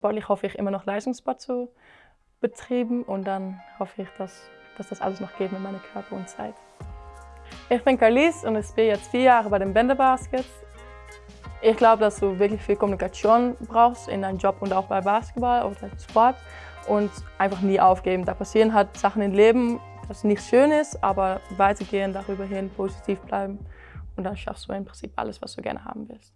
Sportlich hoffe ich immer noch Leistungssport zu betreiben und dann hoffe ich, dass, dass das alles noch geht mit meinem Körper und Zeit. Ich bin Carlis und ich bin jetzt vier Jahre bei den Bänderbaskets. Ich glaube, dass du wirklich viel Kommunikation brauchst in deinem Job und auch bei Basketball oder Sport und einfach nie aufgeben. Da passieren halt Sachen im Leben, das nicht schön ist, aber weitergehen, darüber hin, positiv bleiben und dann schaffst du im Prinzip alles, was du gerne haben willst.